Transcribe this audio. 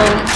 So